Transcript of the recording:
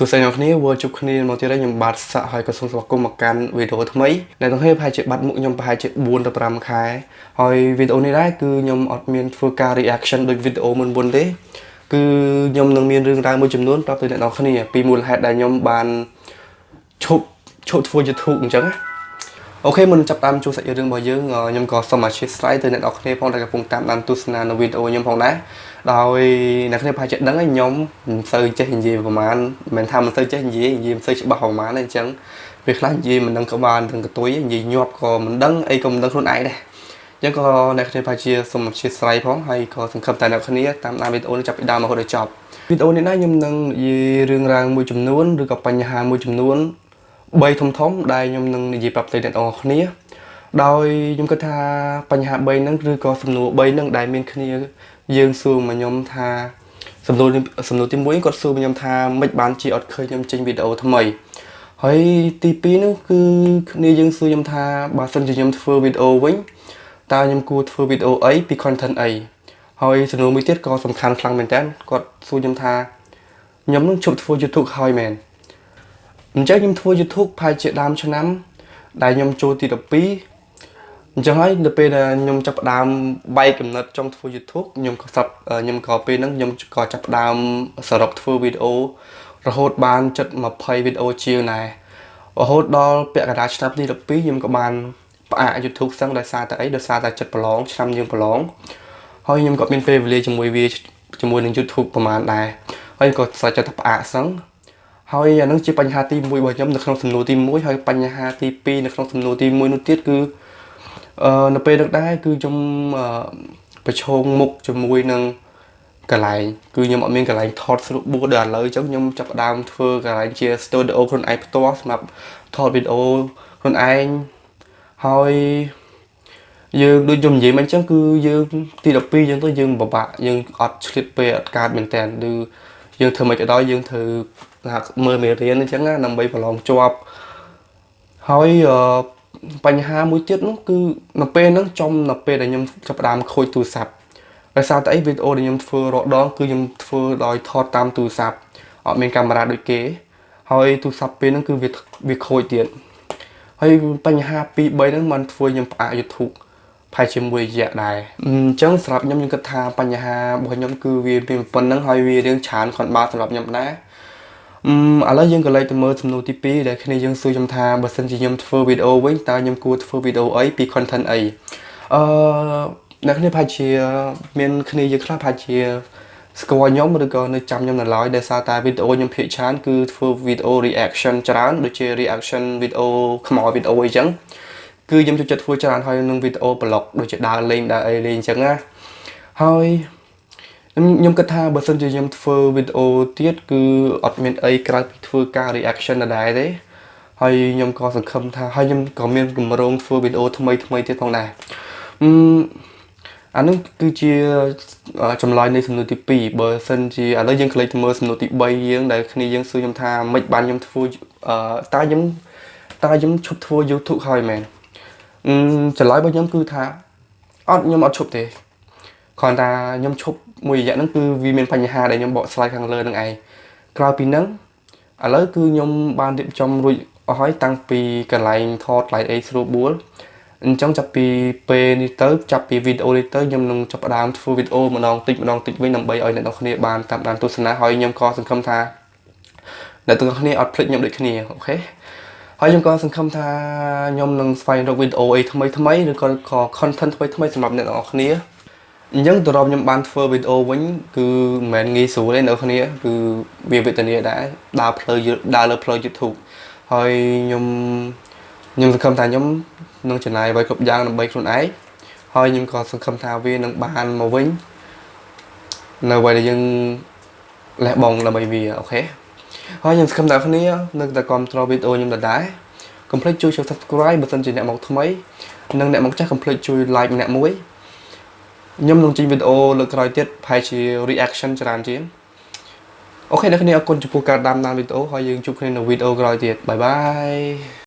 សួស្តីអ្នកគ្នាវិលជួបគ្នាមកទៀតហើយខ្ញុំបាទសាក់ហើយក៏សូមស្វាគមន៍មកកាន់វីដេអូថ្មីដែលទាំងគ្នាប្រហែលជាបាត់មុខខ្ញុំប្រហែលជា4ទៅ5ខែហើយវីដេអូនេះដែរគឺខ្ញុំអត់មានធ្វើការ reaction ដូចវីដេអូមុនមុនទេគឺខ្ញុំនឹងមានរឿងរ៉ាវមួយចំនួនប្រាប់ទៅអ្នកនរគ្នាពីមូលហេតុដែលខ្ញុំបានឈប់ឈប់ធ្វើ YouTube អញ្ចឹងណា អូខេមុនចាប់តាមជួបសាច់រឿងរបស់យើងខ្ញុំក៏សូមអធិស្ឋានទៅអ្នកនរគ្នាផងដែលកំពុងតាមដានទស្សនានៅវីដេអូខ្ញុំផងដែរដោយអ្នកគ្នាប្រហែលជាដឹងហើយខ្ញុំមិនសូវចេះនិយាយប្រហែលមិនថាមិនសូវចេះនិយាយនិយាយមិនសូវច្បាស់ប្រហែលទេអញ្ចឹងពេលខ្លះនិយាយមិនដឹងក្បាលទាំងកតុយនិយាយញាប់ក៏មិនដឹងអីក៏មិនដឹងខ្លួនឯងដែរអញ្ចឹងក៏អ្នកគ្នាប្រហែលជាសូមអធិស្ឋានផងហើយក៏សង្ឃឹមតែអ្នកគ្នាតាមដានវីដេអូនេះចាប់ពីដើមរហូតដល់ចប់វីដេអូនេះណាខ្ញុំនឹងនិយាយរឿងរ៉ាវមួយចំនួនឬក៏បញ្ហាមួយចំនួន 3ធំធំដែលខ្ញុំនឹងនិយាយប្រាប់ទៅអ្នកនរគ្នា ដោយខ្ញុំគិតថាបញ្ហា3ហ្នឹងឬក៏សំណួរ3ហ្នឹងដែលមានគ្នា យើងសួរមកខ្ញុំថាសំណួរសំណួរទី1គាត់សួរមកខ្ញុំថាមិនបានជាអត់ឃើញខ្ញុំចេញវីដេអូថ្មីហើយទី2ហ្នឹងគឺគ្នាយើងសួរខ្ញុំថាបើសិនជាខ្ញុំធ្វើវីដេអូវិញតើខ្ញុំគួរធ្វើវីដេអូអីពី content អីហើយសំណួរមួយទៀតក៏សំខាន់ខ្លាំងមែនតើគាត់សួរខ្ញុំថាខ្ញុំនឹងជប់ធ្វើ YouTube ហើយមែន អញ្ចឹងខ្ញុំធ្វើ YouTube ផាយជាដើមឆ្នាំ ដែលខ្ញុំចូលទី12អញ្ចឹងហើយនៅពេលដែលខ្ញុំចាប់ផ្ដើមបែកកំណត់ចង់ធ្វើ YouTube ខ្ញុំក៏សាប់ខ្ញុំក៏ពេលហ្នឹងខ្ញុំក៏ចាប់ផ្ដើមសរុបធ្វើវីដេអូរហូតបានជិត20វីដេអូជាងដែររហូតដល់ពាក់កណ្ដាលឆ្នាំទី12ខ្ញុំក៏បានផ្អាក YouTube សឹងដោយសារតែអីដោយសារតែចិត្តប្រឡងឆ្នាំយើងប្រឡងហើយខ្ញុំក៏មានពេលវេលាជាមួយវាជាមួយនឹង YouTube ប្រហែលដែរហើយក៏ស្រាច់ចិត្តផ្អាកសឹង ហើយអានឹងជាបញ្ហាទី1របស់ខ្ញុំនៅក្នុងសំណួរទី1ហើយបញ្ហាទី2នៅក្នុងសំណួរទី1នោះទៀតគឺអឺនៅពេលនោះដែរគឺខ្ញុំប្រឈមមុខជាមួយនឹងកន្លែងគឺខ្ញុំអត់មានកន្លែងថតស្រួលបួដល់ឥឡូវអញ្ចឹងខ្ញុំចាប់ផ្ដើមធ្វើកន្លែងជា studio ខ្លួនឯងផ្ទាល់សម្រាប់ថតវីដេអូខ្លួនឯងហើយយើងដូចខ្ញុំនិយាយមកអញ្ចឹងគឺយើងទី12យើងទៅយើងពិបាកយើងអត់ឆ្លៀតពេលអត់កើតមែនតើឬយើងធ្វើមិនក៏ដោយយើងធ្វើ មើលមេរៀនអញ្ចឹងណាដើម្បីប្រឡងជាប់ហើយអឺបញ្ហាមួយទៀតនោះគឺនៅពេលហ្នឹងចំនៅពេលដែលខ្ញុំចាប់ផ្ដើមខូចទូរស័ព្ទដោយសារតែអីវីដេអូដែលខ្ញុំធ្វើរដងគឺខ្ញុំធ្វើដោយថតតាមទូរស័ព្ទអត់មានកាមេរ៉ាដូចគេហើយទូរស័ព្ទពេលហ្នឹងគឺវាវាខូចទៀតហើយបញ្ហា2 3ហ្នឹងมันធ្វើខ្ញុំផ្អាក YouTube ផែជាមួយរយៈដែរអញ្ចឹងសម្រាប់ខ្ញុំខ្ញុំគិតថាបញ្ហារបស់ខ្ញុំគឺវាមានប៉ុណ្្នឹងហើយវារឿងច្រើនខនបាសម្រាប់ខ្ញុំដែរអឺ ឥឡូវយើងក៏លេចទៅមើលសំណួរទី2ដែលគ្នាយើងសួរខ្ញុំថាបើសិនជាខ្ញុំធ្វើវីដេអូវិញតើខ្ញុំគួរធ្វើវីដេអូអីពី content អីអឺអ្នកគ្នាប្រហែលជាមានគ្នាយើងខ្លះប្រហែលជាស្គាល់ខ្ញុំឬក៏នៅចាំខ្ញុំនៅឡើយដោយសារតែវីដេអូខ្ញុំភាគច្រើនគឺធ្វើវីដេអូ reaction ច្រើនដូចជា reaction វីដេអូខ្មោចវីដេអូអីចឹងគឺខ្ញុំចូលចិត្តធ្វើច្រើនហើយនឹងវីដេអូ blog ដូចជាដើរលេងដើរអីលេងអញ្ចឹងណាហើយ ខ្ញុំគិតថាបើសិនជាខ្ញុំធ្វើវីដេអូទៀតគឺអត់មានអីក្រៅពីធ្វើការ reaction ដដែលទេហើយខ្ញុំក៏សង្ឃឹមថាហើយខ្ញុំក៏មានគម្រោងធ្វើវីដេអូថ្មីថ្មីទៀតផងដែរអឺអានោះគឺជាចម្លើយនៃសំណួរទី2បើសិនជាឥឡូវយើងក្លែកទៅមើលសំណួរទី3យើងដែលគ្នាយើងសួរខ្ញុំថាមិនបានខ្ញុំធ្វើអឺតើខ្ញុំតើខ្ញុំឈប់ធ្វើ YouTube ហើយមែនអឺចម្លើយរបស់ខ្ញុំគឺថាអត់ខ្ញុំអត់ឈប់ទេ គ្រាន់តែខ្ញុំឈប់មួយរយៈហ្នឹងគឺវាមានបញ្ហាដែលខ្ញុំបកស្រាយខាងលើហ្នឹងឯងក្រៅពីហ្នឹងឥឡូវគឺខ្ញុំបានរៀបចំរួចអស់ហើយតាំងពីកន្លែងថត Light A ស្រួលបួលអញ្ចឹងចាប់ពីពេលនេះទៅចាប់ពីវីដេអូនេះទៅខ្ញុំនឹងចាប់ផ្ដើមធ្វើវីដេអូម្ដងតិចម្ដងតិចវិញដើម្បីឲ្យអ្នកនរគ្នាបានតាមដានទស្សនាហើយខ្ញុំក៏សង្ឃឹមថាអ្នកទាំងគ្នាអត់ភ្លេចខ្ញុំដូចគ្នាអូខេហើយខ្ញុំក៏សង្ឃឹមថាខ្ញុំនឹងស្វែងរកវីដេអូអីថ្មីថ្មីឬក៏ content ថ្មីថ្មីសម្រាប់អ្នកទាំងអស់គ្នា អញ្ចឹងទៅរកខ្ញុំបានធ្វើវីដេអូវិញគឺមិនមែនងាយស្រួលទេនៅគ្នាគឺវាវេទនាដែរដើរផ្លូវដើរលើផ្លូវ YouTube ហើយខ្ញុំខ្ញុំសង្ឃឹមថាខ្ញុំនឹងចំណាយអ្វីគ្រប់យ៉ាងដើម្បីខ្លួនឯងហើយខ្ញុំក៏សង្ឃឹមថាវានឹងបានមកវិញនៅអ្វីដែលយើងលះបង់ដើម្បីវា okay ហើយខ្ញុំសង្ឃឹមថាគ្នានឹងតែគ្រប់គ្រងវីដេអូខ្ញុំដដែលកុំភ្លេចជួយ subscribe បើសិនជាអ្នកមកថ្មីនិងអ្នកមកចាស់កុំភ្លេចជួយ like ម្នាក់មួយ ខ្ញុំនឹងចេញវីដេអូលើកក្រោយទៀតប្រហែលជា reaction ច្រើនជាង okay អ្នកគ្នាអរគុណចំពោះការតាមដានវីដេអូហើយយើងជួបគ្នានៅវីដេអូក្រោយទៀត bye bye